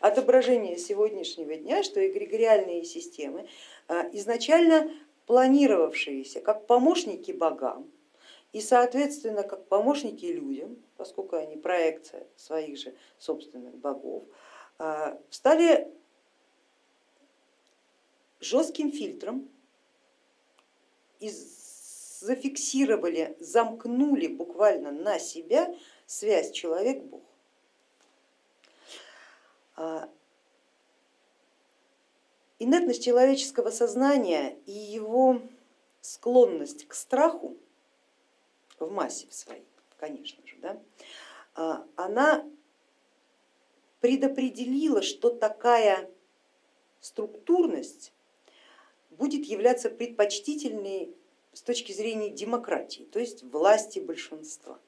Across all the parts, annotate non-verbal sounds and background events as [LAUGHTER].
отображение сегодняшнего дня, что эгрегориальные системы, изначально планировавшиеся как помощники богам и соответственно как помощники людям, поскольку они проекция своих же собственных богов, стали жестким фильтром и зафиксировали, замкнули буквально на себя связь человек-бог. А, инертность человеческого сознания и его склонность к страху в массе в своей, конечно же, да, а, она предопределила, что такая структурность будет являться предпочтительной с точки зрения демократии, то есть власти большинства.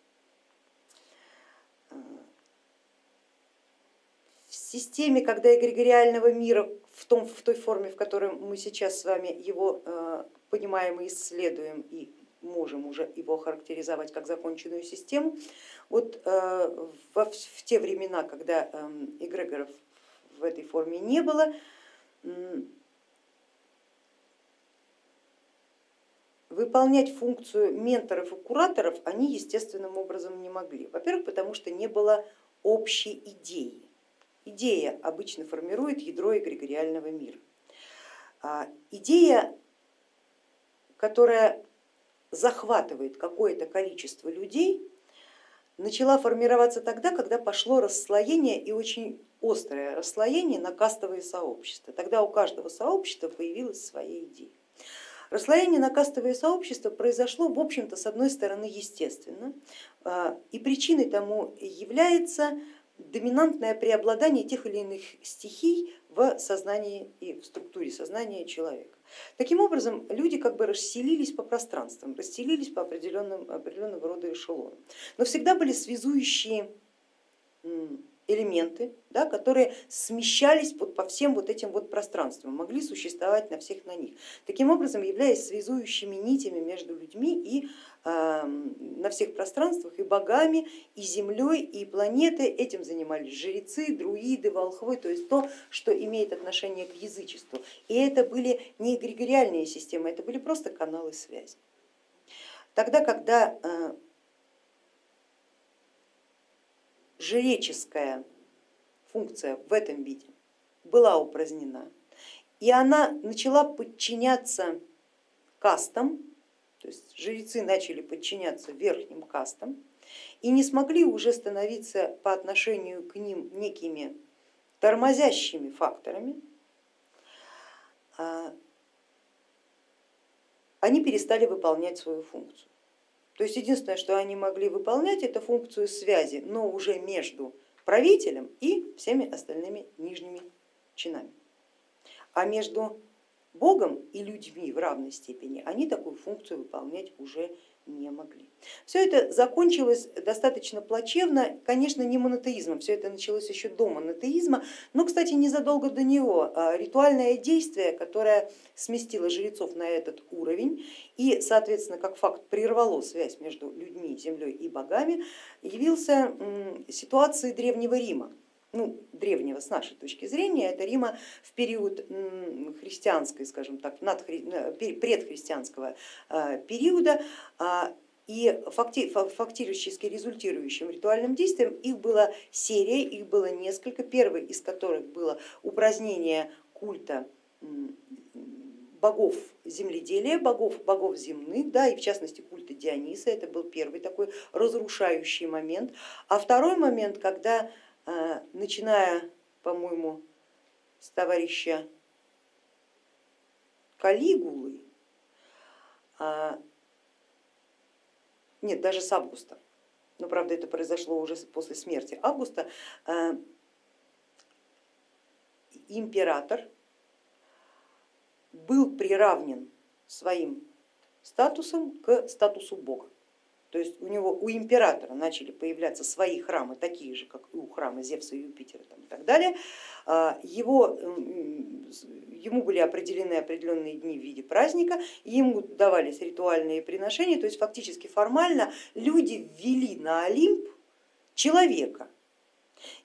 Системе, когда эгрегориального мира в, том, в той форме, в которой мы сейчас с вами его э, понимаем и исследуем, и можем уже его характеризовать как законченную систему, вот э, в те времена, когда эм, эгрегоров в этой форме не было, выполнять функцию менторов и кураторов они естественным образом не могли. Во-первых, потому что не было общей идеи. Идея обычно формирует ядро эгрегориального мира. А идея, которая захватывает какое-то количество людей, начала формироваться тогда, когда пошло расслоение и очень острое расслоение на кастовые сообщества. Тогда у каждого сообщества появилась своя идея. Расслоение на кастовые сообщества произошло, в общем-то, с одной стороны, естественно, а, и причиной тому является доминантное преобладание тех или иных стихий в сознании и в структуре сознания человека. Таким образом, люди как бы расселились по пространствам, расселились по определенным, определенного рода эшелонам, но всегда были связующие элементы, да, которые смещались вот по всем вот этим вот пространствам, могли существовать на всех на них. Таким образом, являясь связующими нитями между людьми и э, на всех пространствах и богами, и землей, и планетой, этим занимались жрецы, друиды, волхвы, то есть то, что имеет отношение к язычеству. И это были не эгрегориальные системы, это были просто каналы связи. Тогда, когда э, жреческая функция в этом виде была упразднена, и она начала подчиняться кастам, то есть жрецы начали подчиняться верхним кастам и не смогли уже становиться по отношению к ним некими тормозящими факторами, а они перестали выполнять свою функцию. То есть единственное, что они могли выполнять, это функцию связи, но уже между правителем и всеми остальными нижними чинами. А между Богом и людьми в равной степени они такую функцию выполнять уже не могли. Все это закончилось достаточно плачевно, конечно, не монотеизмом, все это началось еще до монотеизма, но, кстати, незадолго до него а ритуальное действие, которое сместило жрецов на этот уровень и, соответственно, как факт прервало связь между людьми, землей и богами, явился ситуацией Древнего Рима ну, древнего с нашей точки зрения, это Рима в период христианской, скажем так, предхристианского а, периода, а, и фактически результирующим ритуальным действием их была серия, их было несколько, первый из которых было упразднение культа богов земледелия, богов, богов земных, да, и в частности культа Диониса, это был первый такой разрушающий момент. А второй момент, когда начиная, по-моему, с товарища Калигулы, а, нет, даже с августа, но правда это произошло уже после смерти Августа, а, император был приравнен своим статусом к статусу бога. То есть у него, у императора начали появляться свои храмы, такие же, как и у храма Зевса и Юпитера там, и так далее. А, его, ему были определены определенные дни в виде праздника, ему давались ритуальные приношения, то есть фактически формально люди ввели на Олимп человека,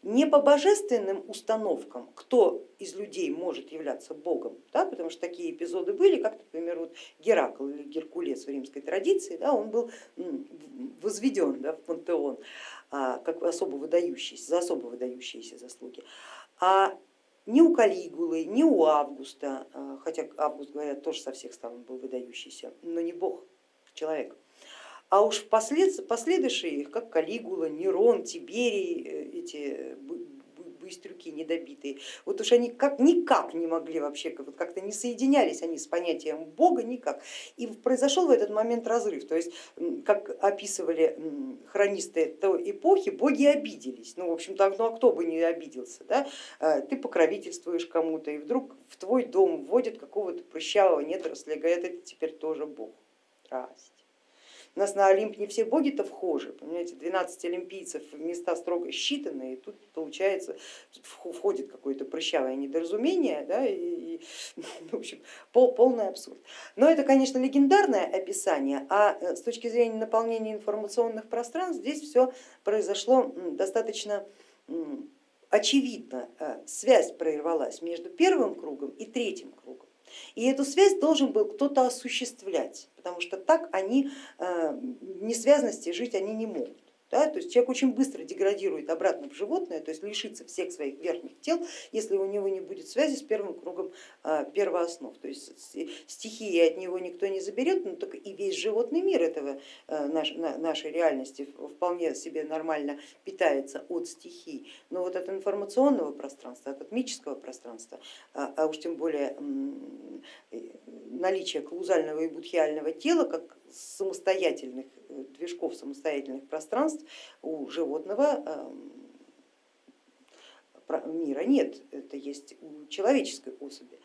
не по божественным установкам, кто из людей может являться богом, да, потому что такие эпизоды были, как, например, вот Геракл или Геркулес в римской традиции, да, он был возведен да, в пантеон а, как особо выдающийся, за особо выдающиеся заслуги. А ни у Калигулы, ни у Августа, а, хотя Август, говорят, тоже со всех сторон был выдающийся, но не бог, человек. А уж последующие их, как Калигула, Нерон, Тиберий, э, эти быстрюки недобитые, вот уж они как, никак не могли вообще, вот как-то не соединялись они с понятием Бога никак. И произошел в этот момент разрыв, то есть, как описывали хронисты той эпохи, боги обиделись. Ну, в общем-то, ну а кто бы не обиделся, да? А, ты покровительствуешь кому-то, и вдруг в твой дом вводят какого-то прыщавого недоросля, говорят, это теперь тоже Бог. Здрасте. У нас на Олимп не все боги-то вхожи, понимаете, 12 олимпийцев места строго считанные, и тут получается, входит какое-то прыщавое недоразумение, да, и, и [LAUGHS] в общем, пол, полный абсурд. Но это, конечно, легендарное описание, а э, с точки зрения наполнения информационных пространств здесь все произошло достаточно очевидно, э, связь прервалась между первым кругом и третьим кругом. И эту связь должен был кто-то осуществлять, потому что так они э, несвязности жить они не могут. Да? То есть человек очень быстро деградирует обратно в животное, то есть лишится всех своих верхних тел, если у него не будет связи с первым кругом а, первооснов. То есть стихии от него никто не заберет, но только и весь животный мир этого а, нашей реальности вполне себе нормально питается от стихий. Но вот от информационного пространства, от атмического пространства, а, а уж тем более наличие каузального и будхиального тела как самостоятельных э, движков, самостоятельных пространств у животного эм, мира нет, это есть у человеческой особи.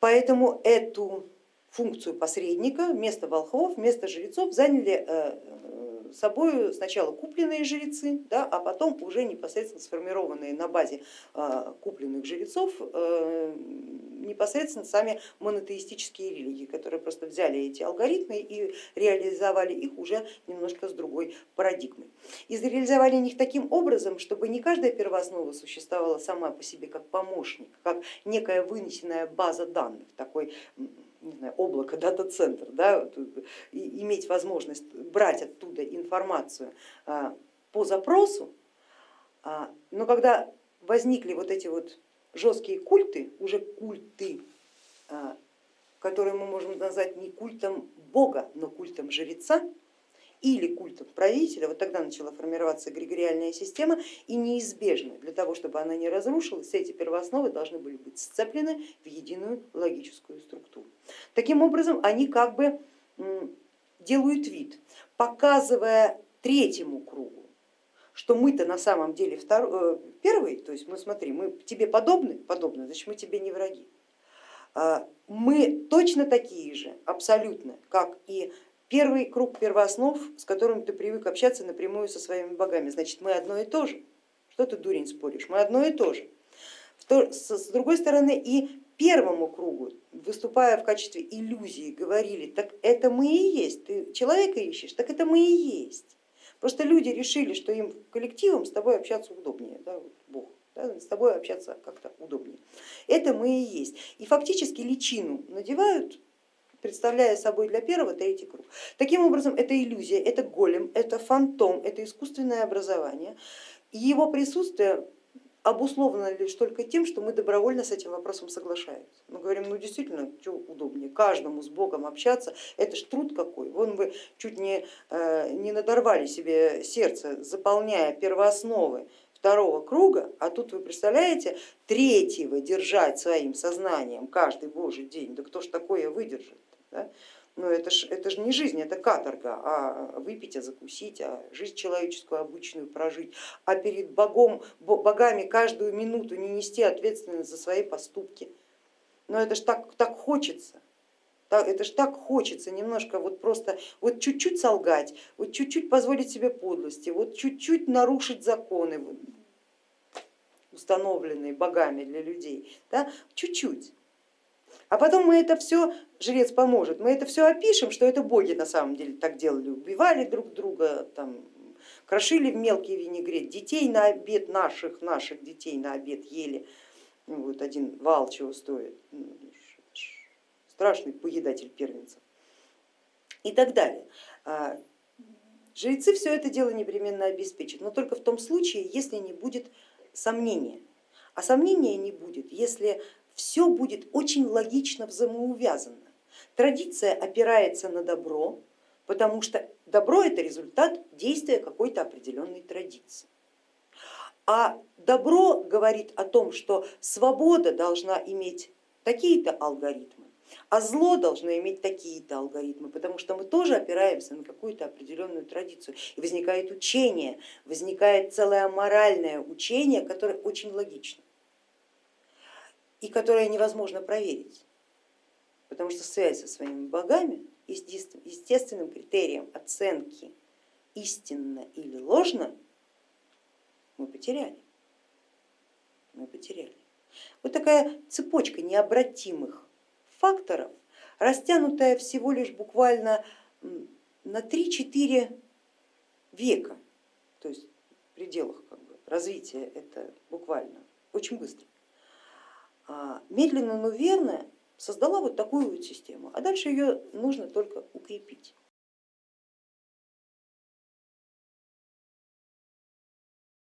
Поэтому эту функцию посредника вместо волхвов, вместо жрецов заняли э, собой сначала купленные жрецы, да, а потом уже непосредственно сформированные на базе а, купленных жрецов э, непосредственно сами монотеистические религии, которые просто взяли эти алгоритмы и реализовали их уже немножко с другой парадигмой. И реализовали их таким образом, чтобы не каждая первооснова существовала сама по себе как помощник, как некая вынесенная база данных, такой не знаю, облако, [LAUGHS] дата-центр, да, иметь возможность брать оттуда информацию а, по запросу, а, но когда возникли вот эти вот жесткие культы, уже культы, а, которые мы можем назвать не культом Бога, но культом жреца, или культом правителя, вот тогда начала формироваться эгрегориальная система и неизбежно для того, чтобы она не разрушилась, эти первоосновы должны были быть сцеплены в единую логическую структуру. Таким образом они как бы делают вид, показывая третьему кругу, что мы-то на самом деле второй, э, первый, то есть мы смотри, мы тебе подобны, подобны, значит мы тебе не враги. А, мы точно такие же, абсолютно, как и Первый круг первооснов, с которым ты привык общаться напрямую со своими богами, значит мы одно и то же. Что ты, дурень, споришь? Мы одно и то же. С другой стороны, и первому кругу, выступая в качестве иллюзии, говорили, так это мы и есть, ты человека ищешь, так это мы и есть. Просто люди решили, что им коллективом с тобой общаться удобнее, да, Бог, да, с тобой общаться как-то удобнее. Это мы и есть. И фактически личину надевают представляя собой для первого третий круг. Таким образом, это иллюзия, это голем, это фантом, это искусственное образование. И его присутствие обусловлено лишь только тем, что мы добровольно с этим вопросом соглашаемся. Мы говорим, ну действительно, что удобнее, каждому с Богом общаться, это ж труд какой. Вон вы чуть не, э, не надорвали себе сердце, заполняя первоосновы второго круга, а тут вы представляете, третьего держать своим сознанием каждый божий день, да кто ж такое выдержит? Да? Но это же это ж не жизнь, это каторга, а выпить, а закусить, а жизнь человеческую обычную прожить, а перед Богом, богами каждую минуту не нести ответственность за свои поступки. Но это же так, так хочется, это же так хочется немножко вот просто вот чуть-чуть солгать, вот чуть-чуть позволить себе подлости, вот чуть-чуть нарушить законы, установленные богами для людей, чуть-чуть. А потом мы это все, жрец поможет, мы это все опишем, что это боги на самом деле так делали, убивали друг друга, там, крошили в мелкий винегрет, детей на обед наших, наших детей на обед ели, ну, вот один вал чего стоит, ну, страшный поедатель первенцев и так далее. А, жрецы все это дело непременно обеспечат, но только в том случае, если не будет сомнения. А сомнения не будет, если все будет очень логично взаимоувязано. Традиция опирается на добро, потому что добро это результат действия какой-то определенной традиции. А добро говорит о том, что свобода должна иметь такие-то алгоритмы, а зло должно иметь такие-то алгоритмы, потому что мы тоже опираемся на какую-то определенную традицию. И возникает учение, возникает целое моральное учение, которое очень логично и которое невозможно проверить, потому что связь со своими богами естественным критерием оценки истинно или ложно мы потеряли. Мы потеряли. Вот такая цепочка необратимых факторов, растянутая всего лишь буквально на 3-4 века, то есть в пределах как бы, развития это буквально очень быстро. А, медленно, но верно создала вот такую вот систему, а дальше ее нужно только укрепить.